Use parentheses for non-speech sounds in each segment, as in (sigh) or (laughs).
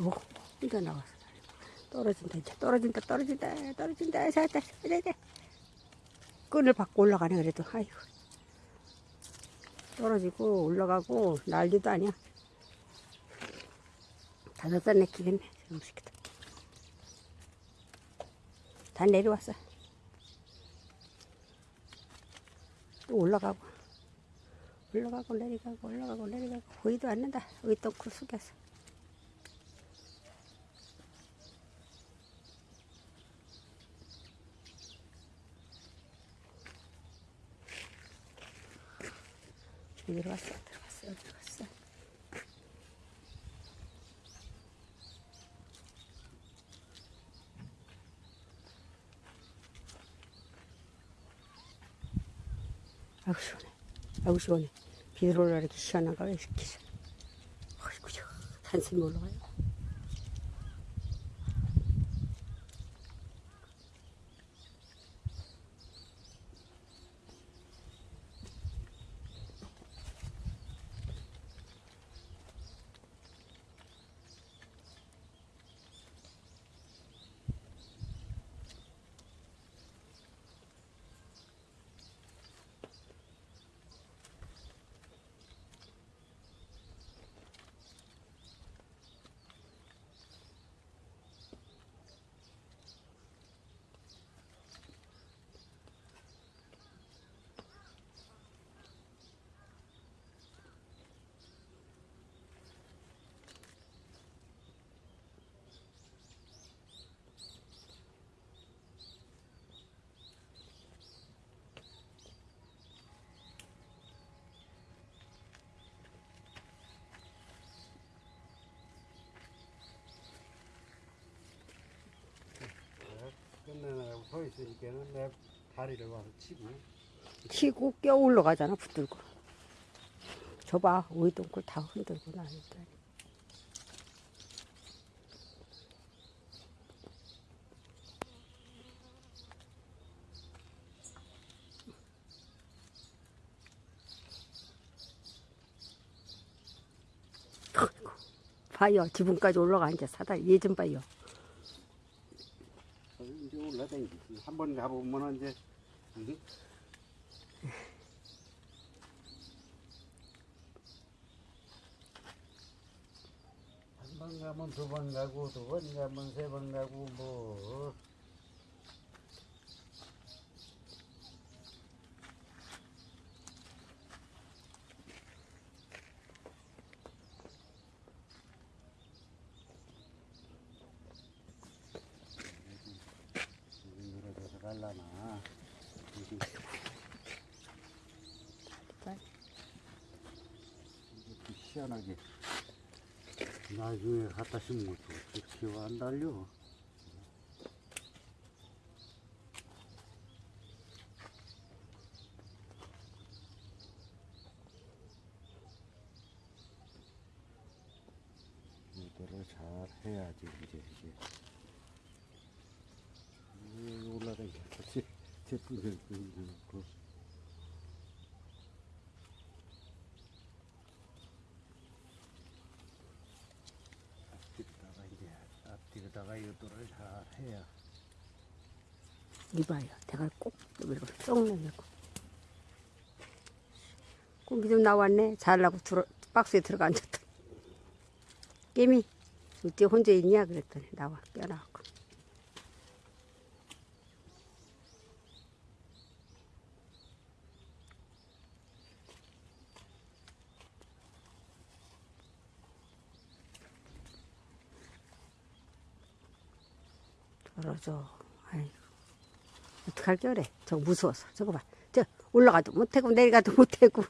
오, 혼자 나왔어. 떨어진다, 이제 떨어진다, 떨어진다, 떨어진다. 살다, 살다. 끈을 받고 올라가네, 그래도. 아이고. 떨어지고, 올라가고, 난리도 아니야. 다섯 살 내키겠네, 새끼들. 다 내려왔어. 또 올라가고, 올라가고, 내려가고, 올라가고, 내려가고. 보이도 않는다. 또 숙여서. 들어갔어, 여기로 갔어. 아우, 시원해. 아우, 시원해. 비 들어오라 이렇게 시원한가 왜 이렇게 시원해. 어이구, 저 산슴이 올라가요. 끝내나가고 서 있으니까는 내 다리를 와서 치고 치고 껴 올라가잖아, 붙들고. 저봐, 오이동굴 다 흔들고 나니까. 봐요, 지붕까지 올라가 이제 사다리 예좀 봐요. 올라다니지 한 번 가보면 이제 이게 한번 가면 두 번 가고 두 번 가면 세 번 가고 뭐 갈라나. 이게 이렇게 시원하게 나중에 갖다 심은 것도 좋지요 안 달려. 이거를 잘 해야지 이제 이게 이게 올라가기 제 제품들 그 앞뒤로다가 이제 앞뒤로다가 이것들을 잘 해야 이봐요. 대가리 꼭 이렇게 쏙 내밀고. 꿈이 좀 나왔네. 잘라고 들어, 박스에 들어가 앉았다. 깨미, 어째 혼자 있냐? 그랬더니 나와, 껴나왔고. 떨어져. 아이고. 어떡할 겨래. 저거 무서워서. 저거 봐. 저 올라가도 못하고 내려가도 못하고.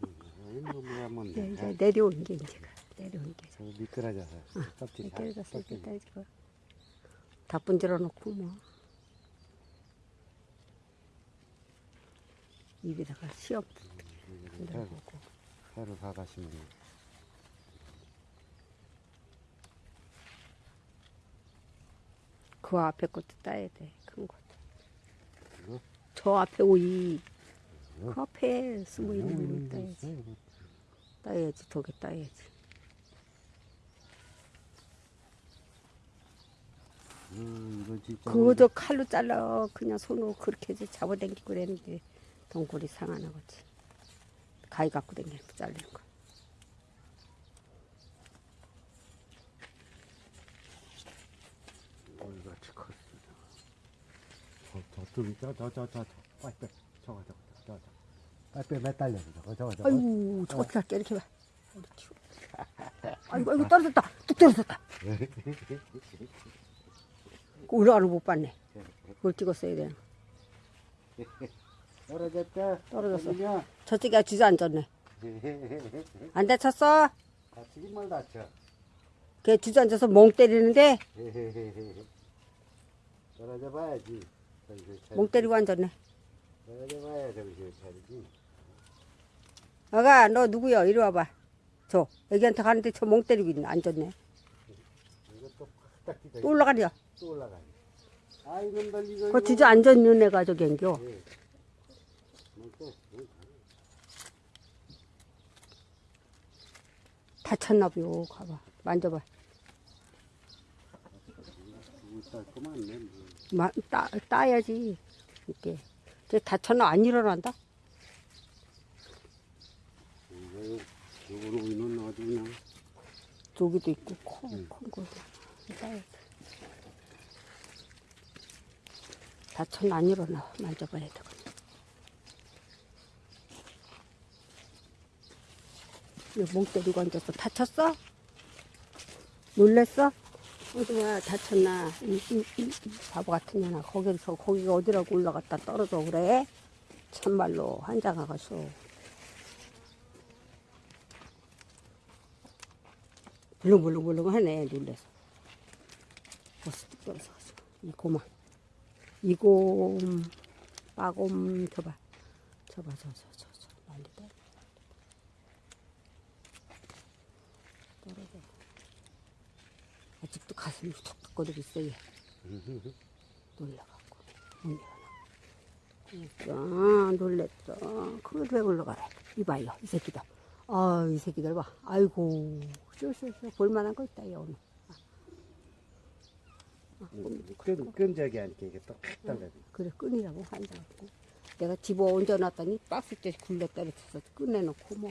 뭐 뭐하면 이제, 이제 돼 내려오는 게 이제가. 내려오는 게. 저 미끄러져서 다 떨어졌어. 이렇게. 떨어지고. 다 분질러 놓고 뭐. 입에다가 시험. 새로 사가시면 돼요. 그 앞에 것도 따야 돼. 큰 것도. 이거? 저 앞에 오이. 이거? 그 앞에 숨어 있는 음, 거 따야지. 있어요. 따야지. 독에 따야지. 음. 그거도 칼로 잘라 그냥 손으로 그렇게 해서 잡아당기고 그랬는데 동굴이 상하나 거지 가위 갖고 당기는 거 잘리는 거 얼같이 컸습니다. 저, 저쪽이, 저, 저, 저, 저, 저, 빨리 빼. 저거, 저거, 저거, 저거. 빨리 빼, 매달려서 저거, 저거, 저거. 아이고 저거 어떻게 할게 이렇게 봐 (laughs) 아이고 아이고 떨어졌다 뚝 떨어졌다 그 올라가는 거못 봤네 그걸 찍었어야 돼 떨어졌다. 떨어졌어. 저쪽에 주저앉았네 (laughs) 안 다쳤어? 다치긴 뭘 다쳐. 걔 주저앉아서 멍 때리는데 (laughs) 떨어져 봐야지. 멍 때리고 앉았네. 아가 너 누구야 이리 와봐 저 애기한테 가는데 저 멍 때리고 있네 앉았네 이거. 또 올라가려 또 올라가네. 아, 이건 널리고. 그 주저앉았는 애가 저기 앵겨 다쳤나 봐요 가봐 만져봐 마, 따, 따야지 이렇게 쟤 다쳤나 안 일어난다 이거 그냥 저기도 있고 응. 큰거 따야지 다쳤나 안 일어나 만져봐야 되거든 멍 때리고 앉았어 다쳤어? 놀랬어? 어디야 다쳤나? 이, 이, 이, 이 바보 같은 년아. 거기서 거기가 어디라고 올라갔다 떨어져 그래? 참말로 한장아가서. 물렁물렁물렁 하네 놀래서 벌써 뚝 떨어져 가지고. 이 고마. 이곰 빠곰 저봐. 저봐 저 저 저저. 많이 떨어 떨어져 아직도 가슴이 툭툭거리고 있어 얘. 놀라갖고. 못 일어나. 그러니까 놀랬어. 그걸 왜 올라가래? 이봐요 이 새끼들 아이 새끼들 봐. 아이고. 쏘쏘쏘 볼만한 거 있다 얘 오늘. 끈, 끈적이 않게 이게 또팍 달라져. 그래 끈이라고 한다고 내가 집어 얹어놨더니 박스째 굴려 때려쳐서 꺼내놓고 뭐.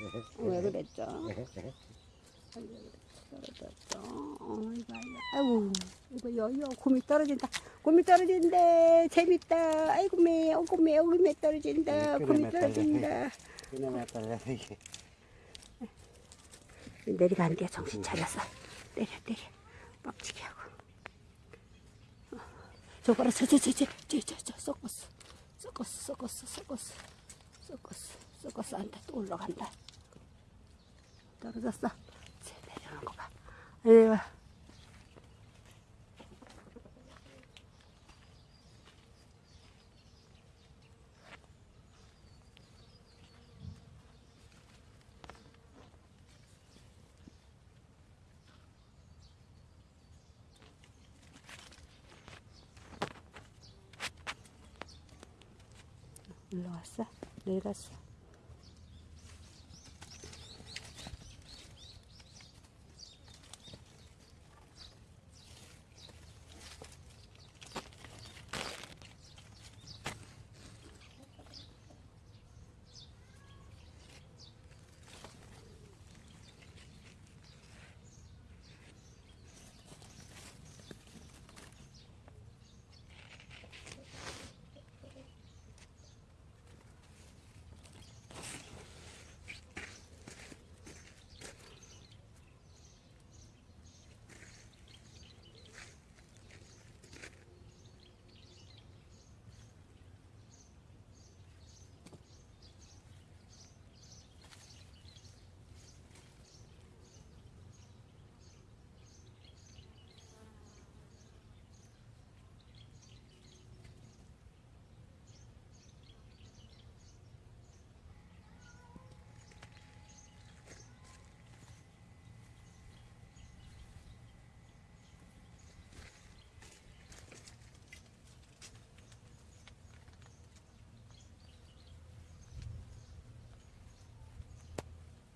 (laughs) 왜 그랬죠 (laughs) 떨어졌죠 어, 이봐요 아이고 이거 여여 곰이 떨어진다. 곰이 떨어진다. 재밌다. 아이고 매 어구 매 어구 매 떨어진다. 네, 곰이 떨어진다. 그나마 달라져 이게. 내리가는 게 정신 차렸어 때려 때려. 빡치게 하고. 어, 저거라. 저저 저 저 저 저 섞었어. 섞었어 섞었어 섞었어. 섞었어 섞었어. 안돼 또 올라간다. 떨어졌어 거봐 에휴 올라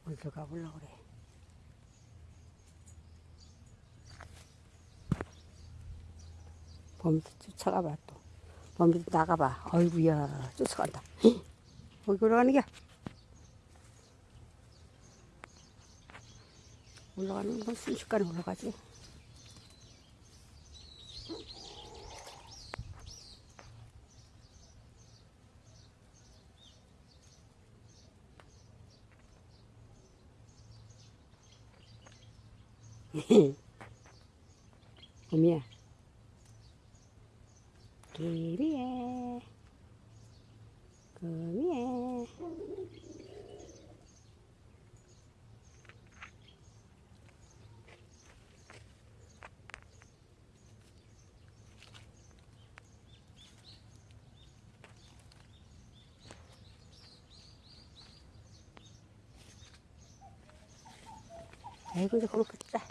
왔어 내려갔어 어디로 가보려고 그래 범이도 쫓아가봐 또. 범이도 나가봐. 어이구야 쫓아간다. (laughs) 거기 올라가는 게 올라가는 건 순식간에 올라가지. 범이야. 기리에. 금이에. 아이고 이제 그렇겠다